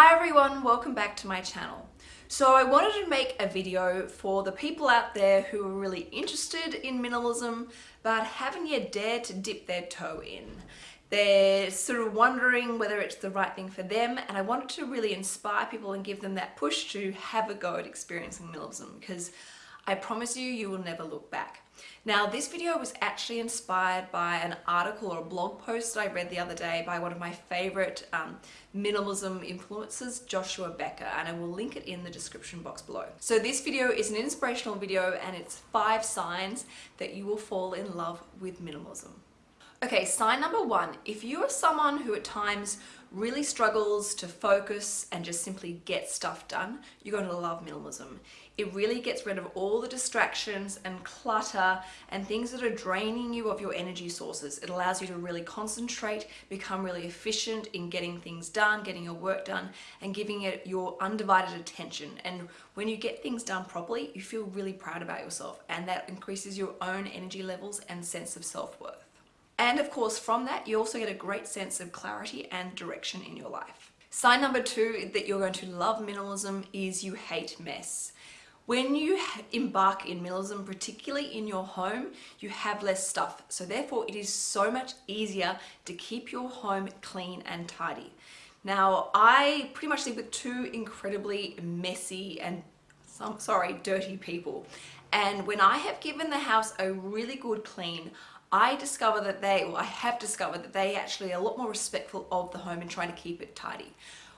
Hi everyone, welcome back to my channel. So I wanted to make a video for the people out there who are really interested in minimalism but haven't yet dared to dip their toe in. They're sort of wondering whether it's the right thing for them and I wanted to really inspire people and give them that push to have a go at experiencing minimalism because I promise you, you will never look back. Now this video was actually inspired by an article or a blog post that I read the other day by one of my favorite um, minimalism influencers, Joshua Becker, and I will link it in the description box below. So this video is an inspirational video and it's five signs that you will fall in love with minimalism. Okay, sign number one, if you are someone who at times really struggles to focus and just simply get stuff done, you're going to love minimalism. It really gets rid of all the distractions and clutter and things that are draining you of your energy sources. It allows you to really concentrate, become really efficient in getting things done, getting your work done, and giving it your undivided attention. And when you get things done properly, you feel really proud about yourself and that increases your own energy levels and sense of self-worth. And of course, from that, you also get a great sense of clarity and direction in your life. Sign number two that you're going to love minimalism is you hate mess. When you embark in minimalism, particularly in your home, you have less stuff. So therefore it is so much easier to keep your home clean and tidy. Now, I pretty much live with two incredibly messy and some, sorry, dirty people. And when I have given the house a really good clean, I discover that they, or I have discovered that they actually are a lot more respectful of the home and trying to keep it tidy.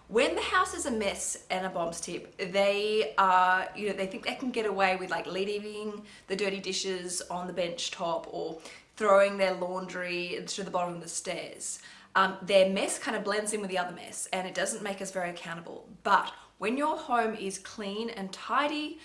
When the house is a mess and a bombs tip, they are, you know, they think they can get away with like leaving the dirty dishes on the bench top or throwing their laundry to the bottom of the stairs. Um, their mess kind of blends in with the other mess and it doesn't make us very accountable. But when your home is clean and tidy,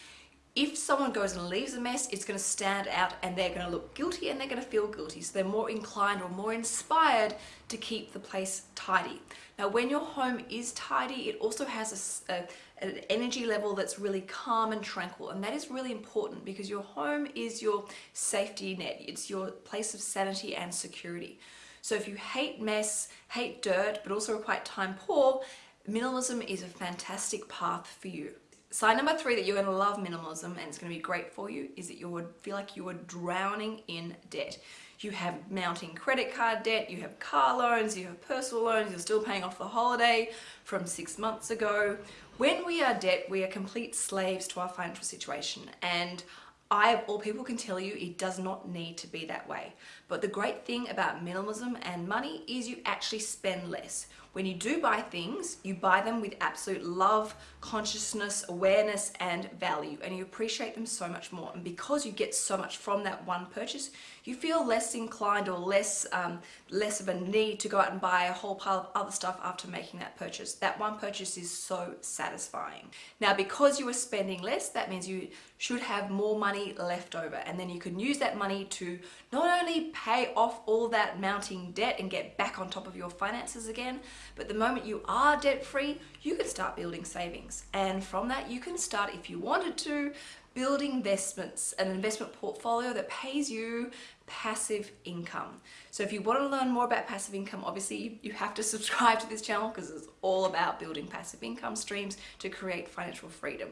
if someone goes and leaves a mess, it's going to stand out and they're going to look guilty and they're going to feel guilty. So they're more inclined or more inspired to keep the place tidy. Now, when your home is tidy, it also has a, a, an energy level that's really calm and tranquil. And that is really important because your home is your safety net. It's your place of sanity and security. So if you hate mess, hate dirt, but also are quite time poor, minimalism is a fantastic path for you. Sign number three that you're going to love minimalism and it's going to be great for you is that you would feel like you are drowning in debt. You have mounting credit card debt, you have car loans, you have personal loans, you're still paying off the holiday from six months ago. When we are debt, we are complete slaves to our financial situation and I, of all people, can tell you it does not need to be that way. But the great thing about minimalism and money is you actually spend less. When you do buy things, you buy them with absolute love, consciousness, awareness, and value, and you appreciate them so much more. And because you get so much from that one purchase, you feel less inclined or less, um, less of a need to go out and buy a whole pile of other stuff after making that purchase. That one purchase is so satisfying. Now, because you are spending less, that means you should have more money left over, and then you can use that money to not only pay off all that mounting debt and get back on top of your finances again, but the moment you are debt free, you can start building savings. And from that, you can start, if you wanted to, building investments, an investment portfolio that pays you passive income. So if you want to learn more about passive income, obviously you have to subscribe to this channel because it's all about building passive income streams to create financial freedom.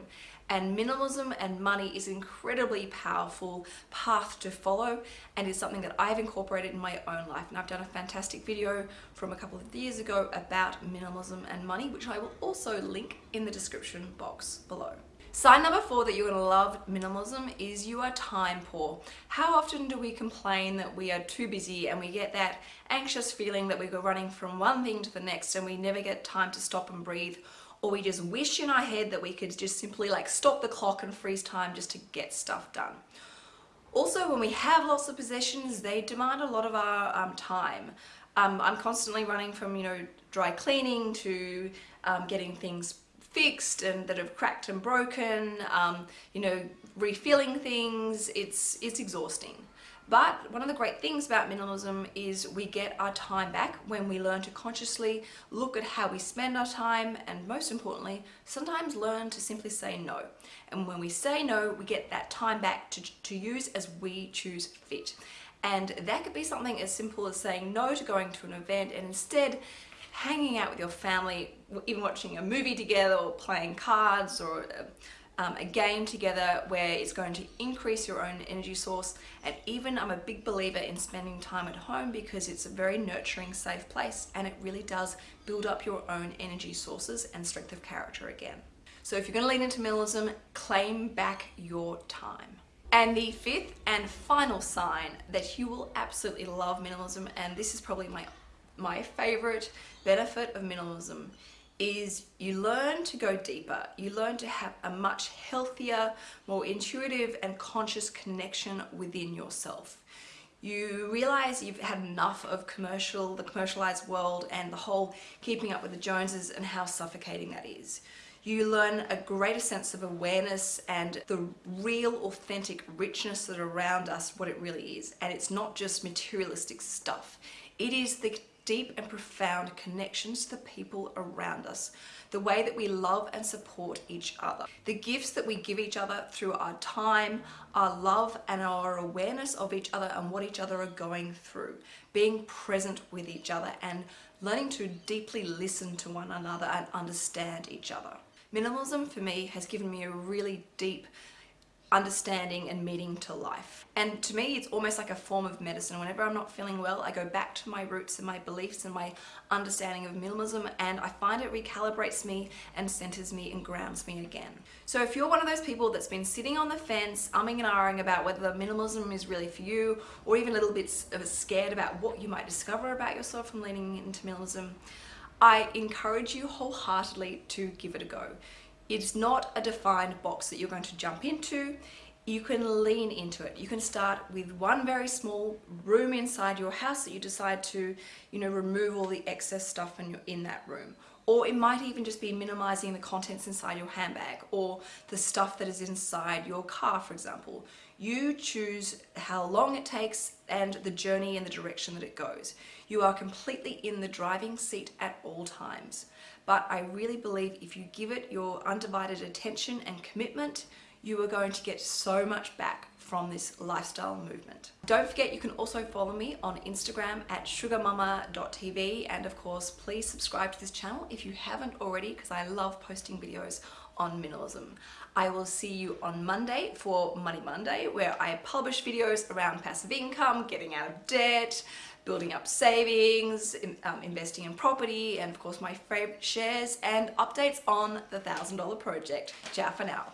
And minimalism and money is an incredibly powerful path to follow and is something that I've incorporated in my own life. And I've done a fantastic video from a couple of years ago about minimalism and money, which I will also link in the description box below. Sign number four that you're going to love minimalism is you are time poor. How often do we complain that we are too busy and we get that anxious feeling that we go running from one thing to the next and we never get time to stop and breathe or we just wish in our head that we could just simply like stop the clock and freeze time just to get stuff done. Also, when we have lots of possessions, they demand a lot of our um, time. Um, I'm constantly running from, you know, dry cleaning to um, getting things fixed and that have cracked and broken, um, you know, refilling things, it's, it's exhausting. But one of the great things about minimalism is we get our time back when we learn to consciously look at how we spend our time and most importantly, sometimes learn to simply say no. And when we say no, we get that time back to, to use as we choose fit. And that could be something as simple as saying no to going to an event and instead hanging out with your family, even watching a movie together or playing cards or um, a game together where it's going to increase your own energy source and even I'm a big believer in spending time at home because it's a very nurturing safe place and it really does build up your own energy sources and strength of character again. So if you're going to lean into minimalism, claim back your time. And the fifth and final sign that you will absolutely love minimalism, and this is probably my, my favorite benefit of minimalism, is you learn to go deeper. You learn to have a much healthier, more intuitive and conscious connection within yourself. You realize you've had enough of commercial, the commercialized world and the whole keeping up with the Joneses and how suffocating that is. You learn a greater sense of awareness and the real authentic richness that around us, what it really is. And it's not just materialistic stuff. It is the deep and profound connections to the people around us, the way that we love and support each other, the gifts that we give each other through our time, our love and our awareness of each other and what each other are going through, being present with each other and learning to deeply listen to one another and understand each other. Minimalism for me has given me a really deep understanding and meaning to life. And to me, it's almost like a form of medicine. Whenever I'm not feeling well, I go back to my roots and my beliefs and my understanding of minimalism and I find it recalibrates me and centers me and grounds me again. So if you're one of those people that's been sitting on the fence, umming and ahhing about whether minimalism is really for you or even a little bit of scared about what you might discover about yourself from leaning into minimalism, I encourage you wholeheartedly to give it a go. It's not a defined box that you're going to jump into. You can lean into it. You can start with one very small room inside your house that you decide to, you know, remove all the excess stuff in, your, in that room. Or it might even just be minimizing the contents inside your handbag or the stuff that is inside your car, for example. You choose how long it takes and the journey and the direction that it goes. You are completely in the driving seat at all times. But I really believe if you give it your undivided attention and commitment, you are going to get so much back from this lifestyle movement. Don't forget you can also follow me on Instagram at sugarmama.tv and of course please subscribe to this channel if you haven't already because I love posting videos on minimalism. I will see you on Monday for Money Monday where I publish videos around passive income, getting out of debt, building up savings, in, um, investing in property, and of course my favorite shares and updates on the $1,000 project. Ciao for now.